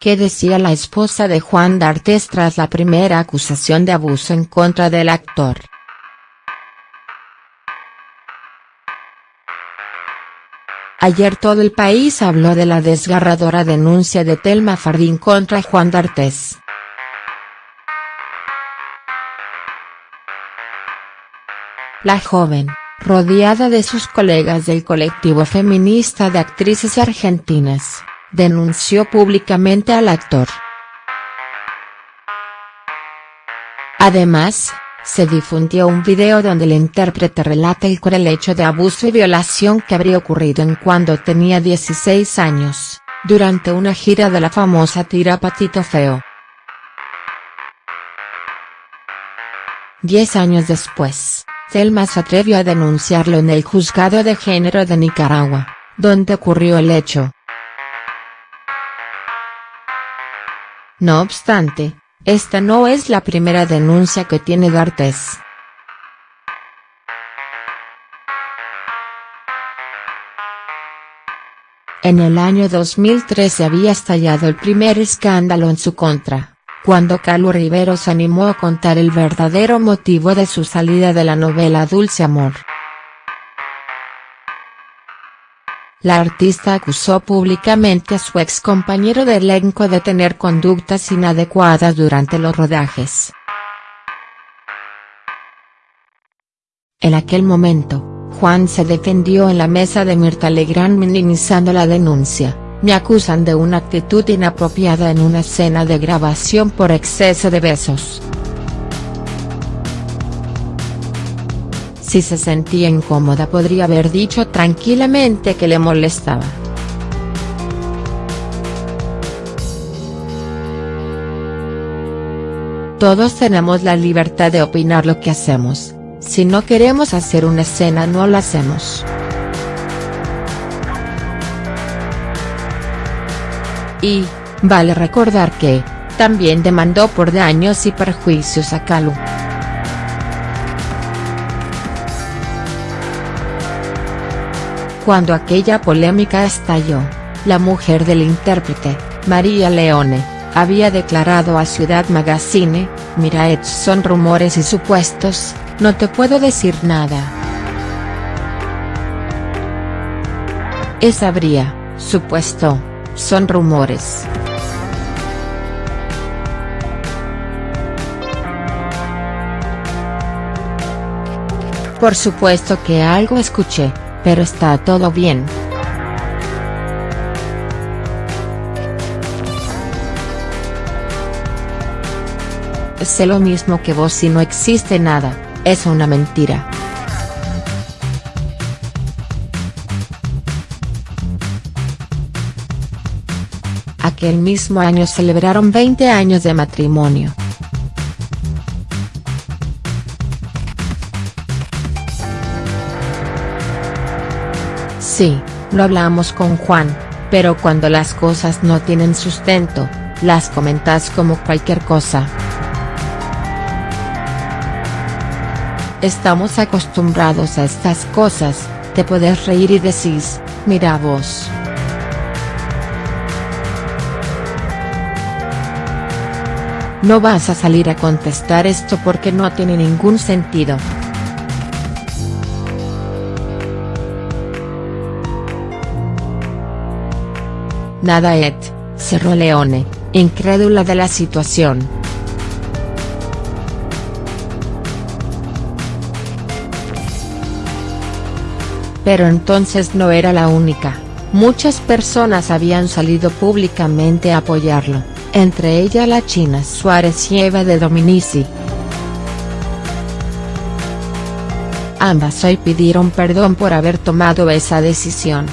¿Qué decía la esposa de Juan D'Artes tras la primera acusación de abuso en contra del actor?. Ayer todo el país habló de la desgarradora denuncia de Telma Fardín contra Juan D'Artes. La joven, rodeada de sus colegas del colectivo feminista de actrices argentinas, denunció públicamente al actor. Además, se difundió un video donde el intérprete relata el cruel hecho de abuso y violación que habría ocurrido en cuando tenía 16 años, durante una gira de la famosa tira Patito Feo. Diez años después, Selma se atrevió a denunciarlo en el Juzgado de Género de Nicaragua, donde ocurrió el hecho. No obstante, esta no es la primera denuncia que tiene D'Artes. En el año 2013 había estallado el primer escándalo en su contra, cuando Carlos Riveros animó a contar el verdadero motivo de su salida de la novela Dulce Amor. La artista acusó públicamente a su ex compañero de elenco de tener conductas inadecuadas durante los rodajes. En aquel momento, Juan se defendió en la mesa de Mirta Legrand minimizando la denuncia, me acusan de una actitud inapropiada en una escena de grabación por exceso de besos. Si se sentía incómoda podría haber dicho tranquilamente que le molestaba. Todos tenemos la libertad de opinar lo que hacemos, si no queremos hacer una escena no la hacemos. Y, vale recordar que, también demandó por daños y perjuicios a Calu. Cuando aquella polémica estalló, la mujer del intérprete, María Leone, había declarado a Ciudad Magazine, mira son rumores y supuestos, no te puedo decir nada. Es habría, supuesto, son rumores. Por supuesto que algo escuché, pero está todo bien. Sé lo mismo que vos si no existe nada, es una mentira. Aquel mismo año celebraron 20 años de matrimonio. Sí, lo hablamos con Juan, pero cuando las cosas no tienen sustento, las comentas como cualquier cosa. Estamos acostumbrados a estas cosas, te puedes reír y decís, mira vos. No vas a salir a contestar esto porque no tiene ningún sentido. Nada et, cerró Leone, incrédula de la situación. Pero entonces no era la única, muchas personas habían salido públicamente a apoyarlo, entre ellas la China Suárez y Eva de Dominici. Ambas hoy pidieron perdón por haber tomado esa decisión.